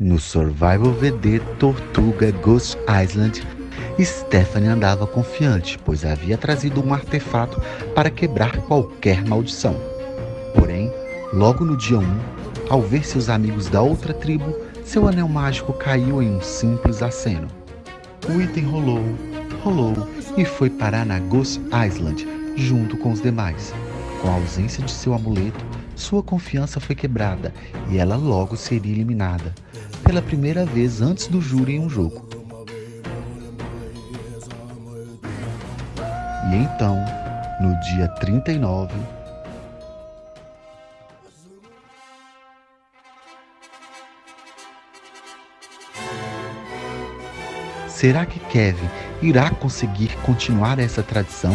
No Survival VD Tortuga Ghost Island, Stephanie andava confiante, pois havia trazido um artefato para quebrar qualquer maldição. Porém, logo no dia 1, ao ver seus amigos da outra tribo, seu anel mágico caiu em um simples aceno. O item rolou, rolou e foi parar na Ghost Island junto com os demais. Com a ausência de seu amuleto, sua confiança foi quebrada e ela logo seria eliminada, pela primeira vez antes do júri em um jogo. E então, no dia 39, Será que Kevin irá conseguir continuar essa tradição